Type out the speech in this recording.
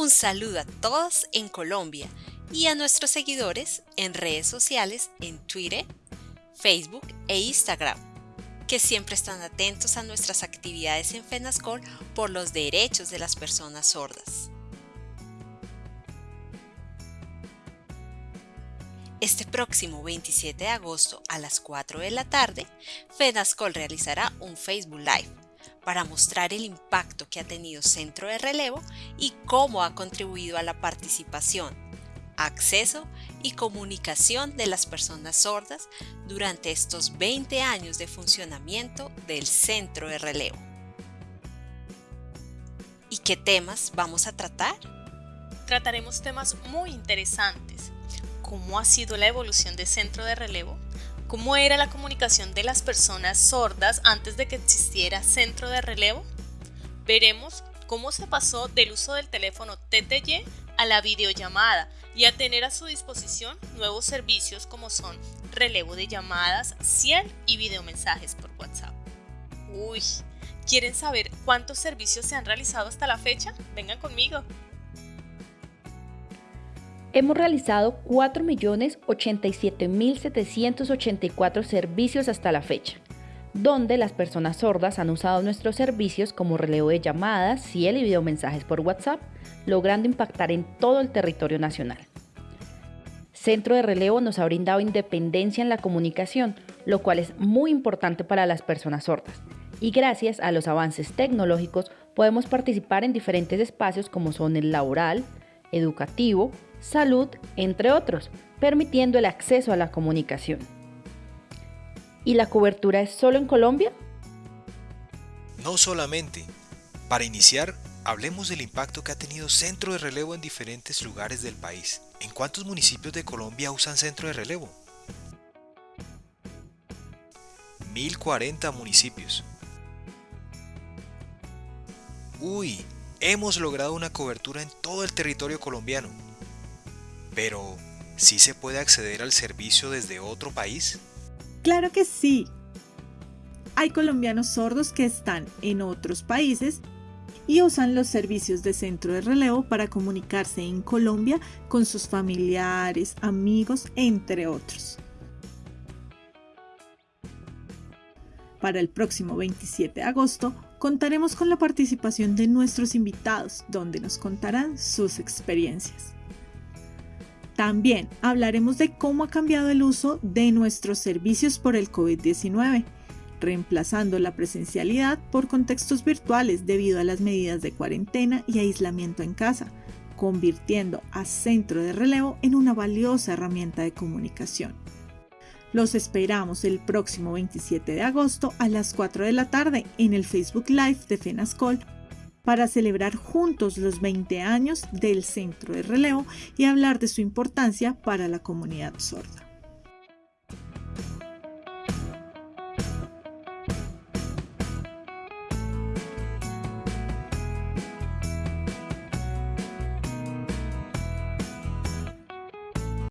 Un saludo a todos en Colombia y a nuestros seguidores en redes sociales en Twitter, Facebook e Instagram, que siempre están atentos a nuestras actividades en FENASCOL por los derechos de las personas sordas. Este próximo 27 de agosto a las 4 de la tarde, FENASCOL realizará un Facebook Live para mostrar el impacto que ha tenido Centro de Relevo y cómo ha contribuido a la participación, acceso y comunicación de las personas sordas durante estos 20 años de funcionamiento del Centro de Relevo. ¿Y qué temas vamos a tratar? Trataremos temas muy interesantes cómo ha sido la evolución de centro de relevo, cómo era la comunicación de las personas sordas antes de que existiera centro de relevo. Veremos cómo se pasó del uso del teléfono TTY a la videollamada y a tener a su disposición nuevos servicios como son relevo de llamadas, ciel y videomensajes por WhatsApp. Uy, ¿quieren saber cuántos servicios se han realizado hasta la fecha? Vengan conmigo. Hemos realizado 4.087.784 servicios hasta la fecha, donde las personas sordas han usado nuestros servicios como relevo de llamadas, ciel y videomensajes por WhatsApp, logrando impactar en todo el territorio nacional. Centro de Relevo nos ha brindado independencia en la comunicación, lo cual es muy importante para las personas sordas. Y gracias a los avances tecnológicos podemos participar en diferentes espacios como son el laboral, educativo, salud, entre otros, permitiendo el acceso a la comunicación. ¿Y la cobertura es solo en Colombia? No solamente. Para iniciar, hablemos del impacto que ha tenido centro de relevo en diferentes lugares del país. ¿En cuántos municipios de Colombia usan centro de relevo? 1040 municipios. Uy, hemos logrado una cobertura en todo el territorio colombiano. Pero, ¿sí se puede acceder al servicio desde otro país? Claro que sí. Hay colombianos sordos que están en otros países y usan los servicios de centro de relevo para comunicarse en Colombia con sus familiares, amigos, entre otros. Para el próximo 27 de agosto contaremos con la participación de nuestros invitados, donde nos contarán sus experiencias. También hablaremos de cómo ha cambiado el uso de nuestros servicios por el COVID-19, reemplazando la presencialidad por contextos virtuales debido a las medidas de cuarentena y aislamiento en casa, convirtiendo a Centro de Relevo en una valiosa herramienta de comunicación. Los esperamos el próximo 27 de agosto a las 4 de la tarde en el Facebook Live de FENASCOL para celebrar juntos los 20 años del Centro de Relevo y hablar de su importancia para la comunidad sorda.